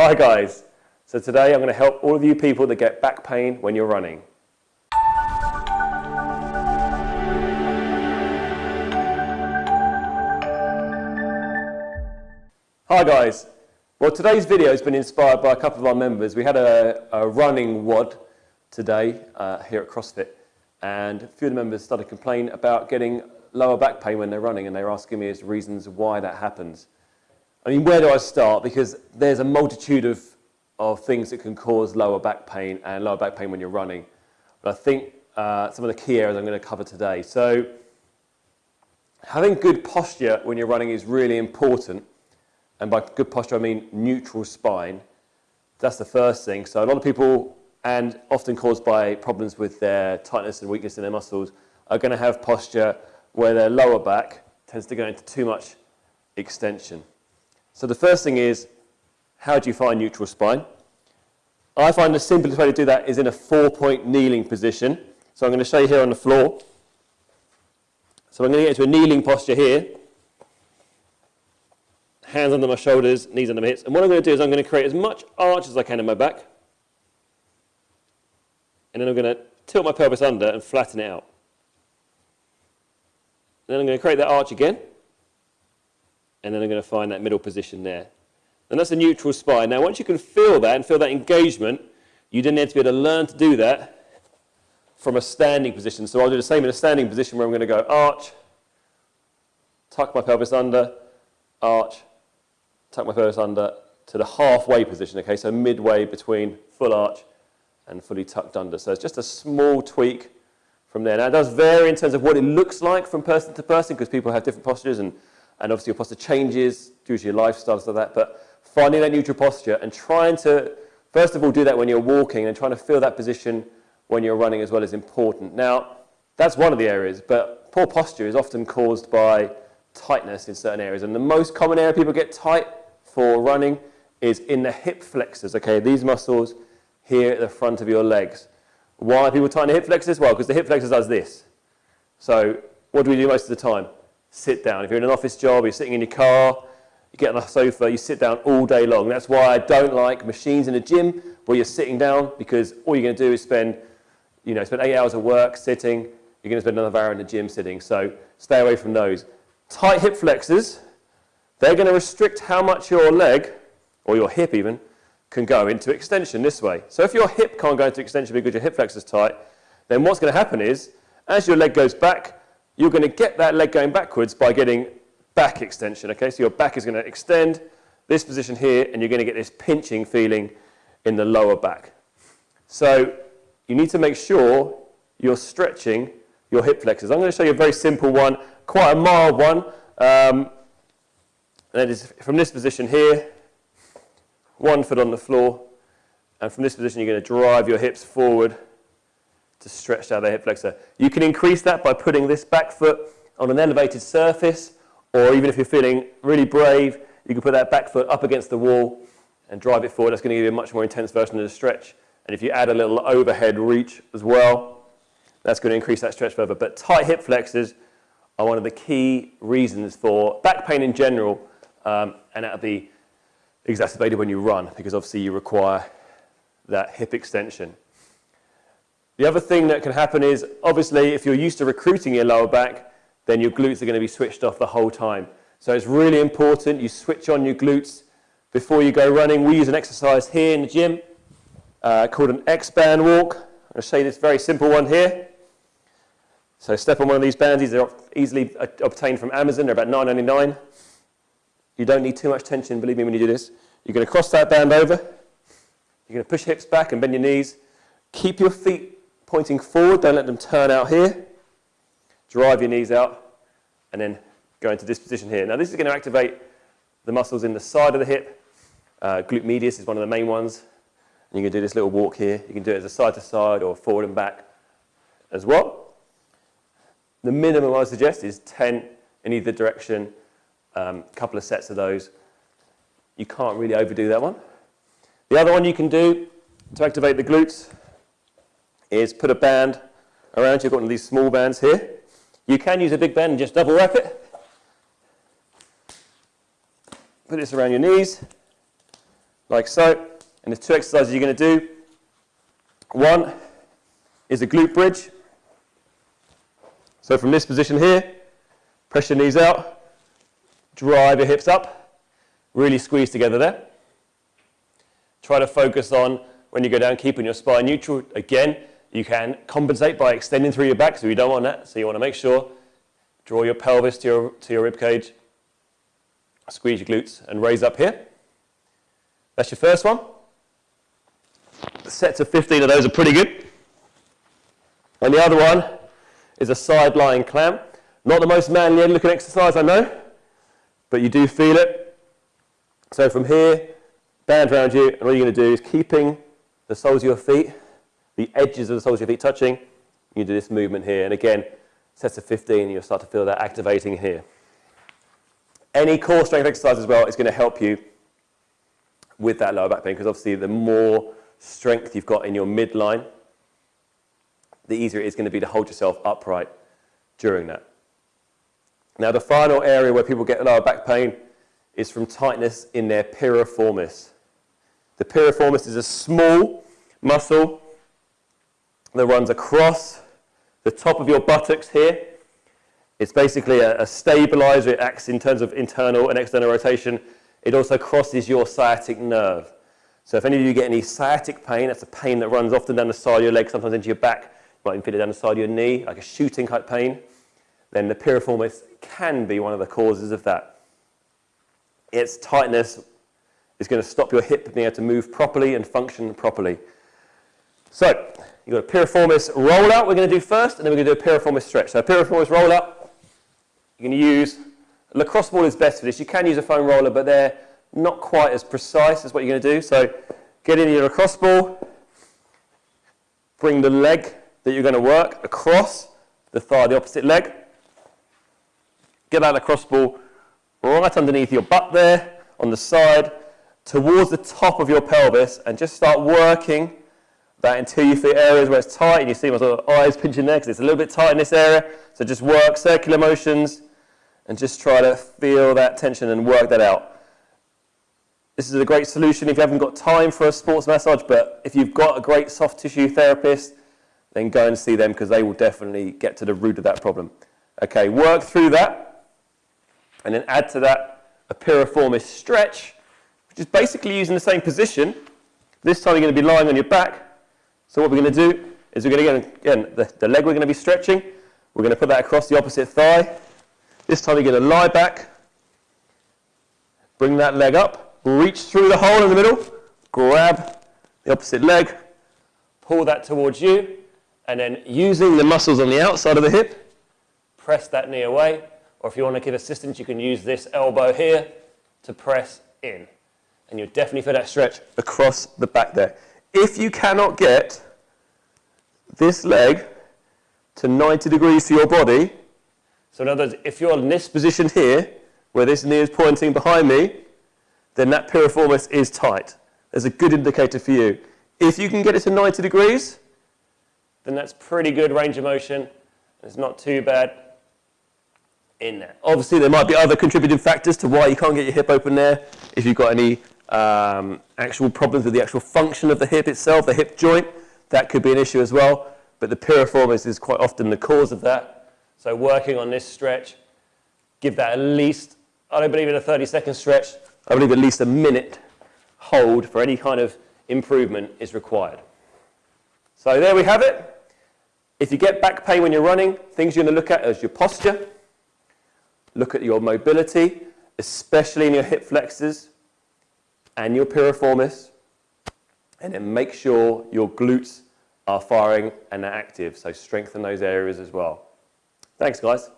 Hi guys. So today I'm going to help all of you people that get back pain when you're running. Hi guys. Well today's video has been inspired by a couple of our members. We had a, a running WOD today uh, here at CrossFit and a few of the members started complaining about getting lower back pain when they're running and they're asking me as reasons why that happens. I mean, where do I start? Because there's a multitude of, of things that can cause lower back pain and lower back pain when you're running. But I think uh, some of the key areas I'm going to cover today. So having good posture when you're running is really important. And by good posture, I mean neutral spine. That's the first thing. So a lot of people, and often caused by problems with their tightness and weakness in their muscles, are going to have posture where their lower back tends to go into too much extension. So the first thing is, how do you find neutral spine? I find the simplest way to do that is in a four-point kneeling position. So I'm going to show you here on the floor. So I'm going to get into a kneeling posture here. Hands under my shoulders, knees under my hips. And what I'm going to do is I'm going to create as much arch as I can in my back. And then I'm going to tilt my pelvis under and flatten it out. Then I'm going to create that arch again and then I'm going to find that middle position there. And that's a neutral spine. Now, once you can feel that and feel that engagement, you then need to be able to learn to do that from a standing position. So I'll do the same in a standing position where I'm going to go arch, tuck my pelvis under, arch, tuck my pelvis under to the halfway position, okay? So midway between full arch and fully tucked under. So it's just a small tweak from there. Now, it does vary in terms of what it looks like from person to person because people have different postures and and obviously your posture changes due to your lifestyle, stuff like that, but finding that neutral posture and trying to, first of all, do that when you're walking and trying to feel that position when you're running as well is important. Now, that's one of the areas, but poor posture is often caused by tightness in certain areas. And the most common area people get tight for running is in the hip flexors, okay? These muscles here at the front of your legs. Why are people tight in the hip flexors? Well, because the hip flexors does this. So what do we do most of the time? Sit down. If you're in an office job, you're sitting in your car, you get on the sofa, you sit down all day long. That's why I don't like machines in a gym where you're sitting down because all you're going to do is spend, you know, spend eight hours of work sitting. You're going to spend another hour in the gym sitting. So stay away from those. Tight hip flexors, they're going to restrict how much your leg, or your hip even, can go into extension this way. So if your hip can't go into extension because your hip flexor is tight, then what's going to happen is, as your leg goes back, you're going to get that leg going backwards by getting back extension. Okay, so your back is going to extend this position here, and you're going to get this pinching feeling in the lower back. So you need to make sure you're stretching your hip flexors. I'm going to show you a very simple one, quite a mild one. Um, and that is from this position here, one foot on the floor, and from this position you're going to drive your hips forward to stretch out the hip flexor. You can increase that by putting this back foot on an elevated surface, or even if you're feeling really brave, you can put that back foot up against the wall and drive it forward. That's going to give you a much more intense version of the stretch. And if you add a little overhead reach as well, that's going to increase that stretch further. But tight hip flexors are one of the key reasons for back pain in general, um, and that'll be exacerbated when you run because obviously you require that hip extension. The other thing that can happen is, obviously, if you're used to recruiting your lower back, then your glutes are going to be switched off the whole time. So it's really important you switch on your glutes before you go running. We use an exercise here in the gym uh, called an X-band walk. I'm going to show you this very simple one here. So step on one of these bands. These are easily obtained from Amazon. They're about $9.99. You don't need too much tension, believe me, when you do this. You're going to cross that band over. You're going to push hips back and bend your knees. Keep your feet pointing forward, don't let them turn out here. Drive your knees out, and then go into this position here. Now this is going to activate the muscles in the side of the hip. Uh, glute medius is one of the main ones. And you can do this little walk here. You can do it as a side to side or forward and back as well. The minimum I suggest is 10 in either direction, a um, couple of sets of those. You can't really overdo that one. The other one you can do to activate the glutes is put a band around you. You've got one of these small bands here. You can use a big band and just double wrap it. Put this around your knees like so. And there's two exercises you're going to do. One is a glute bridge. So from this position here, press your knees out, drive your hips up, really squeeze together there. Try to focus on when you go down, keeping your spine neutral. Again, you can compensate by extending through your back, so you don't want that. So you want to make sure, draw your pelvis to your, to your rib cage, squeeze your glutes, and raise up here. That's your first one. Sets of 15 of those are pretty good. And the other one is a side lying clamp. Not the most manly looking exercise, I know, but you do feel it. So from here, band around you, and all you're going to do is keeping the soles of your feet, the edges of the soles of your feet touching, you do this movement here. And again, sets of 15, you'll start to feel that activating here. Any core strength exercise as well is going to help you with that lower back pain because obviously the more strength you've got in your midline, the easier it is going to be to hold yourself upright during that. Now the final area where people get lower back pain is from tightness in their piriformis. The piriformis is a small muscle that runs across the top of your buttocks here. It's basically a, a stabilizer. It acts in terms of internal and external rotation. It also crosses your sciatic nerve. So if any of you get any sciatic pain, that's a pain that runs often down the side of your leg, sometimes into your back, you might even feel it down the side of your knee, like a shooting type pain, then the piriformis can be one of the causes of that. Its tightness is going to stop your hip being able to move properly and function properly. So, you've got a piriformis roll rollout we're going to do first, and then we're going to do a piriformis stretch. So, a piriformis rollout, you're going to use, lacrosse ball is best for this. You can use a foam roller, but they're not quite as precise as what you're going to do. So, get in your lacrosse ball, bring the leg that you're going to work across the thigh, the opposite leg. Get that lacrosse ball right underneath your butt there, on the side, towards the top of your pelvis and just start working that until you areas where it's tight and you see my sort of eyes pinching there because it's a little bit tight in this area. So just work circular motions and just try to feel that tension and work that out. This is a great solution if you haven't got time for a sports massage, but if you've got a great soft tissue therapist, then go and see them because they will definitely get to the root of that problem. Okay, work through that and then add to that a piriformis stretch which is basically using the same position. This time you're going to be lying on your back. So what we're going to do is we're going to get, again, the, the leg we're going to be stretching. We're going to put that across the opposite thigh. This time you're going to lie back. Bring that leg up. Reach through the hole in the middle. Grab the opposite leg. Pull that towards you. And then using the muscles on the outside of the hip, press that knee away. Or if you want to give assistance, you can use this elbow here to press in and you'll definitely feel that stretch across the back there. If you cannot get this leg to 90 degrees to your body, so in other words, if you're in this position here, where this knee is pointing behind me, then that piriformis is tight. There's a good indicator for you. If you can get it to 90 degrees, then that's pretty good range of motion. It's not too bad in there. Obviously, there might be other contributing factors to why you can't get your hip open there. If you've got any um, actual problems with the actual function of the hip itself, the hip joint, that could be an issue as well. But the piriformis is quite often the cause of that. So working on this stretch, give that at least, I don't believe in a 30 second stretch, I believe at least a minute hold for any kind of improvement is required. So there we have it. If you get back pain when you're running, things you're going to look at is your posture, look at your mobility, especially in your hip flexors, and your piriformis, and then make sure your glutes are firing and are active. So strengthen those areas as well. Thanks, guys.